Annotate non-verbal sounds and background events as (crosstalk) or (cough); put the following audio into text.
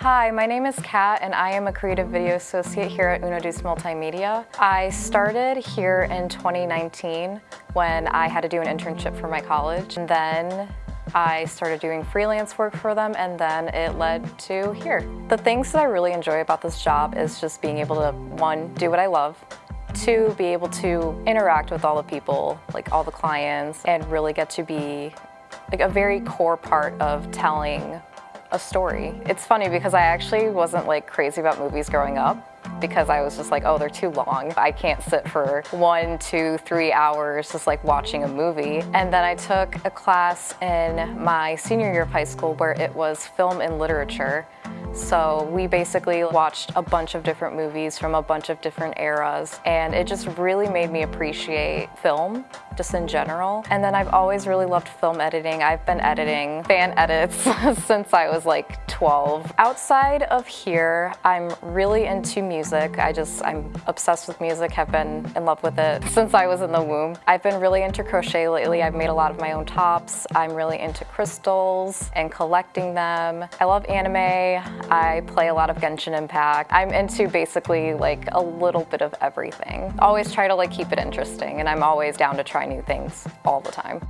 Hi, my name is Kat and I am a creative video associate here at Uno Deuce Multimedia. I started here in 2019 when I had to do an internship for my college. And then I started doing freelance work for them and then it led to here. The things that I really enjoy about this job is just being able to, one, do what I love, two, be able to interact with all the people, like all the clients, and really get to be like a very core part of telling a story. It's funny because I actually wasn't like crazy about movies growing up because I was just like, oh, they're too long. I can't sit for one, two, three hours just like watching a movie. And then I took a class in my senior year of high school where it was film and literature. So we basically watched a bunch of different movies from a bunch of different eras and it just really made me appreciate film just in general. And then I've always really loved film editing. I've been editing fan edits (laughs) since I was like 12. Outside of here, I'm really into music. I just, I'm obsessed with music, have been in love with it (laughs) since I was in the womb. I've been really into crochet lately. I've made a lot of my own tops. I'm really into crystals and collecting them. I love anime. I play a lot of Genshin Impact. I'm into basically like a little bit of everything. Always try to like keep it interesting and I'm always down to try new things all the time.